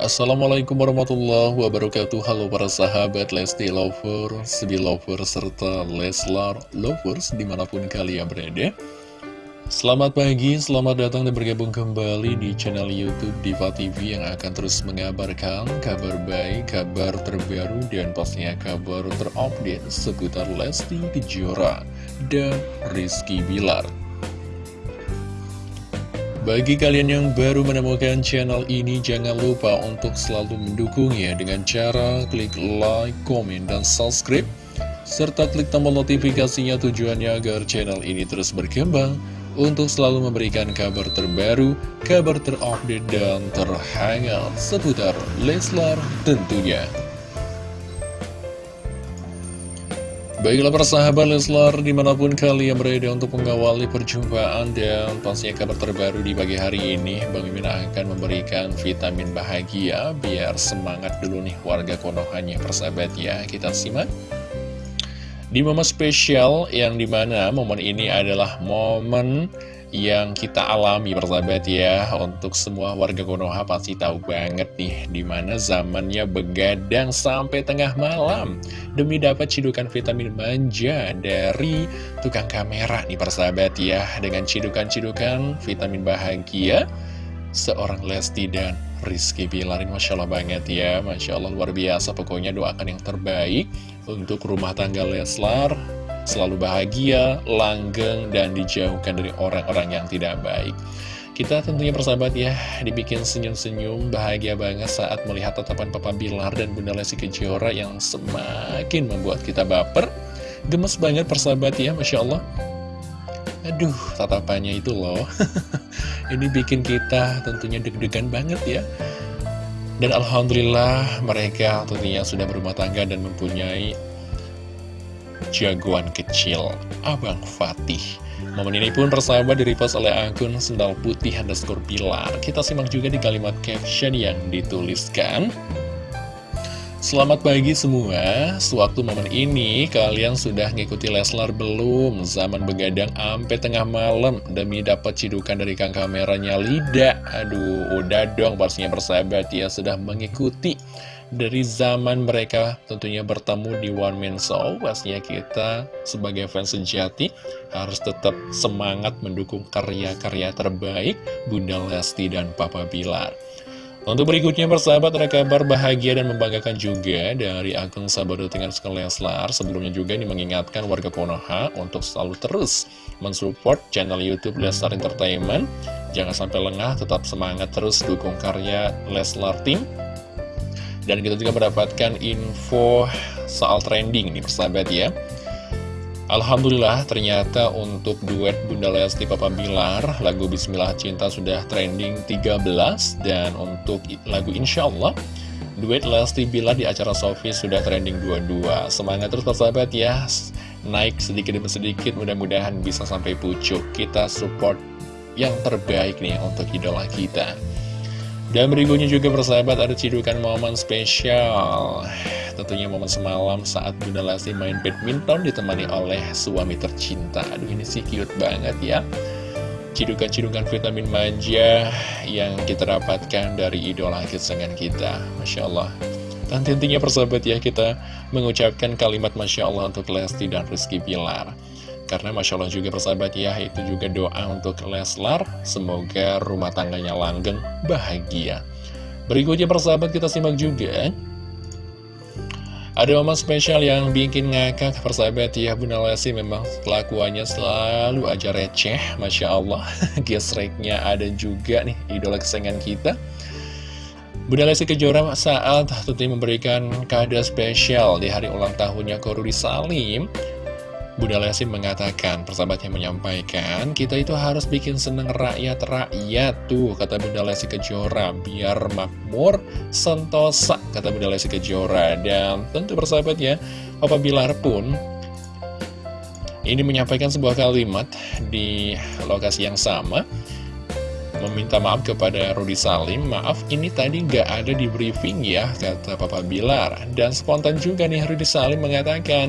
Assalamualaikum warahmatullahi wabarakatuh. Halo para sahabat Lesti Lovers, Belovers, serta Leslar Lovers di mana pun kalian berada. Selamat pagi, selamat datang dan bergabung kembali di channel Youtube Diva TV yang akan terus mengabarkan kabar baik, kabar terbaru, dan pastinya kabar terupdate seputar Lesti Kejora dan Rizky Bilar bagi kalian yang baru menemukan channel ini, jangan lupa untuk selalu mendukungnya dengan cara klik like, komen, dan subscribe, serta klik tombol notifikasinya tujuannya agar channel ini terus berkembang untuk selalu memberikan kabar terbaru, kabar terupdate, dan terhangat seputar Leslar tentunya. Baiklah persahabat Leslar di mana pun kalian berada untuk mengawali perjumpaan dan pastinya kabar terbaru di pagi hari ini Bang Mimin akan memberikan vitamin bahagia biar semangat dulu nih warga Konohanya persahabat ya. Kita simak. Di momen spesial yang di mana momen ini adalah momen yang kita alami persahabat ya. Untuk semua warga Konoha pasti tahu banget nih Di mana zamannya begadang sampai tengah malam. Demi dapat cidukan vitamin manja dari tukang kamera nih persahabat ya. Dengan cidukan-cidukan vitamin bahagia Seorang Lesti dan Rizky Bilar ini Masya Allah banget ya. Masya Allah luar biasa pokoknya doakan yang terbaik Untuk rumah tangga Leslar selalu bahagia, langgeng, dan dijauhkan dari orang-orang yang tidak baik. Kita tentunya persahabat ya, dibikin senyum-senyum, bahagia banget saat melihat tatapan Papa Bilar dan Bunda Lesti Kejora yang semakin membuat kita baper. Gemes banget persahabat ya, Masya Allah. Aduh, tatapannya itu loh. Ini bikin kita tentunya deg-degan banget ya. Dan Alhamdulillah mereka tentunya sudah berumah tangga dan mempunyai jagoan kecil, Abang Fatih. Momen ini pun persahabat direpost oleh akun Sendal Putih underscore Pilar. Kita simak juga di kalimat caption yang dituliskan. Selamat pagi semua, sewaktu momen ini kalian sudah ngikuti Leslar belum? Zaman begadang sampai tengah malam demi dapat cidukan dari kang kameranya Lida. Aduh, udah dong pastinya persahabat ya sudah mengikuti dari zaman mereka tentunya bertemu di One Man Show pastinya kita sebagai fans sejati harus tetap semangat mendukung karya-karya terbaik Bunda Lesti dan Papa Bilar. Untuk berikutnya persahabat ada kabar bahagia dan membanggakan juga dari akun Sahabat dengan Leslar Sebelumnya juga ini mengingatkan warga Konoha untuk selalu terus mensupport channel Youtube Leslar Entertainment. Jangan sampai lengah, tetap semangat terus dukung karya Leslar Team dan kita juga mendapatkan info soal trending nih persahabat ya. Alhamdulillah ternyata untuk duet Bunda Lesti Papa Bilar lagu Bismillah Cinta sudah trending 13 dan untuk lagu Insya Allah duet Lesti Bilar di acara Sofi sudah trending 22 semangat terus persahabat ya. Naik sedikit demi sedikit mudah-mudahan bisa sampai pucuk. Kita support yang terbaik nih untuk idola kita dan berikutnya juga persahabat ada cidukan momen spesial. Tentunya momen semalam saat Bunda Lesti main badminton ditemani oleh suami tercinta. Aduh ini sih cute banget ya. Cidukan-cidukan vitamin manja yang kita dapatkan dari idola kesenangan kita. Masya Allah. Dan tentunya persahabat ya kita mengucapkan kalimat Masya Allah untuk Lesti dan Rizky Pilar karena Masya Allah juga persahabat ya, itu juga doa untuk Leslar. Semoga rumah tangganya langgeng, bahagia. Berikutnya persahabat kita simak juga. Ada momen spesial yang bikin ngakak persahabat ya Bunda Lesti memang kelakuannya selalu aja receh Masya Allah Gesreknya ada juga nih idola kesayangan kita Bunda Lesti Kejora saat tentunya memberikan kado spesial di hari ulang tahunnya Korudi Salim Bunda Lesti mengatakan, persahabatnya menyampaikan, kita itu harus bikin seneng rakyat-rakyat tuh, kata Bunda Lesti Kejora, biar makmur, sentosa, kata Bunda Lesti Kejora. Dan tentu persahabatnya, Papa Bilar pun ini menyampaikan sebuah kalimat di lokasi yang sama, meminta maaf kepada Rudi Salim Maaf ini tadi nggak ada di briefing ya Kata Papa Bilar Dan spontan juga nih Rudi Salim mengatakan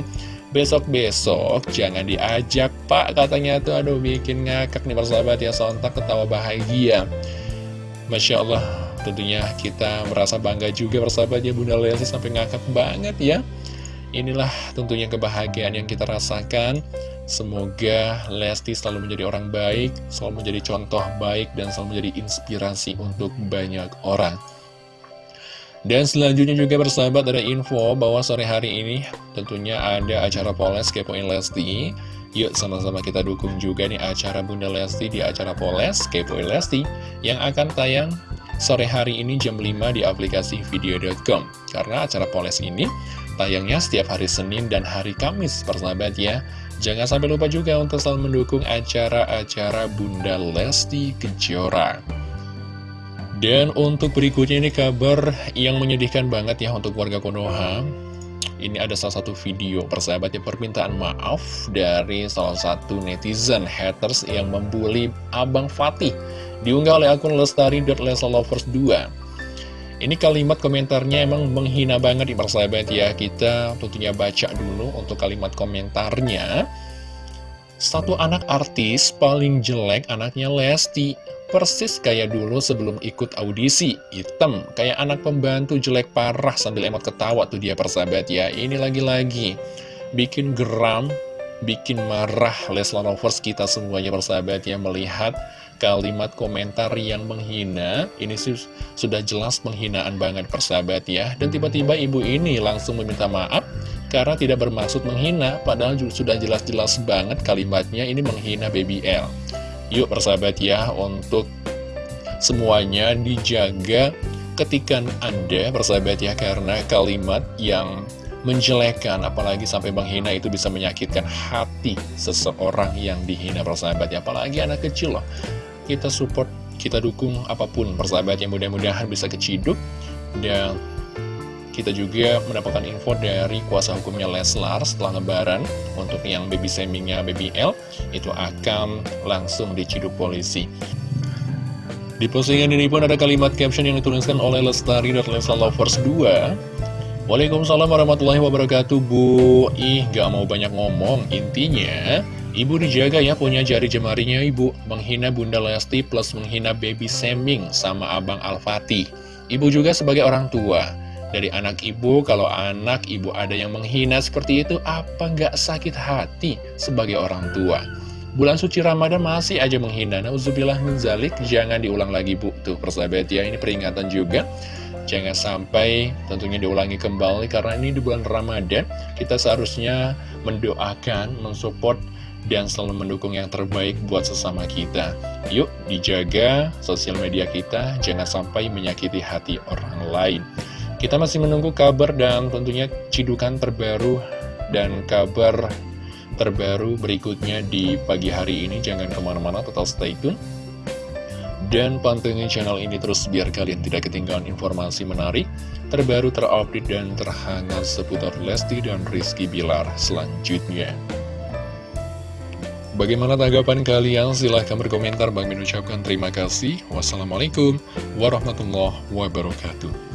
Besok-besok jangan diajak pak katanya tuh. Aduh bikin ngakak nih persahabat ya sontak ketawa bahagia. Masya Allah tentunya kita merasa bangga juga bersahabatnya Bunda Lesti sampai ngakak banget ya. Inilah tentunya kebahagiaan yang kita rasakan. Semoga Lesti selalu menjadi orang baik, selalu menjadi contoh baik, dan selalu menjadi inspirasi untuk banyak orang. Dan selanjutnya juga bersahabat ada info bahwa sore hari ini tentunya ada acara Poles Kepoin Lesti. Yuk sama-sama kita dukung juga nih acara Bunda Lesti di acara Poles Kepoin Lesti yang akan tayang sore hari ini jam 5 di aplikasi video.com. Karena acara Poles ini tayangnya setiap hari Senin dan hari Kamis persahabat ya. Jangan sampai lupa juga untuk selalu mendukung acara-acara Bunda Lesti Kejora. Dan untuk berikutnya ini kabar yang menyedihkan banget ya untuk warga Konoha. Ini ada salah satu video persahabat ya permintaan maaf dari salah satu netizen haters yang membuli Abang Fatih. Diunggah oleh akun lestari.lesalovers2. Ini kalimat komentarnya emang menghina banget di persahabat ya Kita tentunya baca dulu untuk kalimat komentarnya Satu anak artis paling jelek anaknya Lesti. Persis kayak dulu sebelum ikut audisi. Hitam, kayak anak pembantu jelek parah sambil emot ketawa tuh dia persahabat ya. Ini lagi-lagi. Bikin geram, bikin marah Leslar Lovers kita semuanya persahabat ya Melihat kalimat komentar yang menghina. Ini sudah jelas penghinaan banget persahabat ya. Dan tiba-tiba ibu ini langsung meminta maaf Karena tidak bermaksud menghina Padahal sudah jelas-jelas banget kalimatnya ini menghina Baby L. Yuk persahabat ya untuk semuanya dijaga ketika Anda persahabat ya Karena kalimat yang menjelekan apalagi sampai menghina itu bisa menyakitkan hati seseorang yang dihina persahabat ya. Apalagi anak kecil loh. Kita support, kita dukung apa pun persahabat yang mudah-mudahan bisa keciduk dan kita juga mendapatkan info dari kuasa hukumnya Leslar setelah lebaran untuk yang baby shamingnya baby L itu akan langsung diciduk polisi. Di postingan ini pun ada kalimat caption yang dituliskan oleh Lestari dan Leslar Lovers 2 Waalaikumsalam warahmatullahi wabarakatuh Bu. Ih gak mau banyak ngomong. Intinya Ibu dijaga ya punya jari jemarinya ibu. Menghina Bunda Lesti plus menghina baby Seming sama Abang Al-Fatih Ibu juga sebagai orang tua Dari anak ibu, kalau anak ibu ada yang menghina seperti itu Apa nggak sakit hati sebagai orang tua? Bulan suci Ramadan masih aja menghina. Nauzubillah minzalik Jangan diulang lagi bu. Tuh persahabat ya ini peringatan juga. Jangan sampai tentunya diulangi kembali Karena ini di bulan Ramadan. Kita seharusnya mendoakan, mensupport dan selalu mendukung yang terbaik buat sesama kita. Yuk, dijaga sosial media kita, jangan sampai menyakiti hati orang lain. Kita masih menunggu kabar dan tentunya cidukan terbaru dan kabar terbaru berikutnya di pagi hari ini. Jangan ke mana-mana, tetap stay tune. Dan pantengin channel ini terus biar kalian tidak ketinggalan informasi menarik, terbaru, terupdate, dan terhangat seputar Lesti dan Rizky Bilar selanjutnya. Bagaimana tanggapan kalian? Silahkan berkomentar. Bang mengucapkan terima kasih. Wassalamualaikum warahmatullahi wabarakatuh.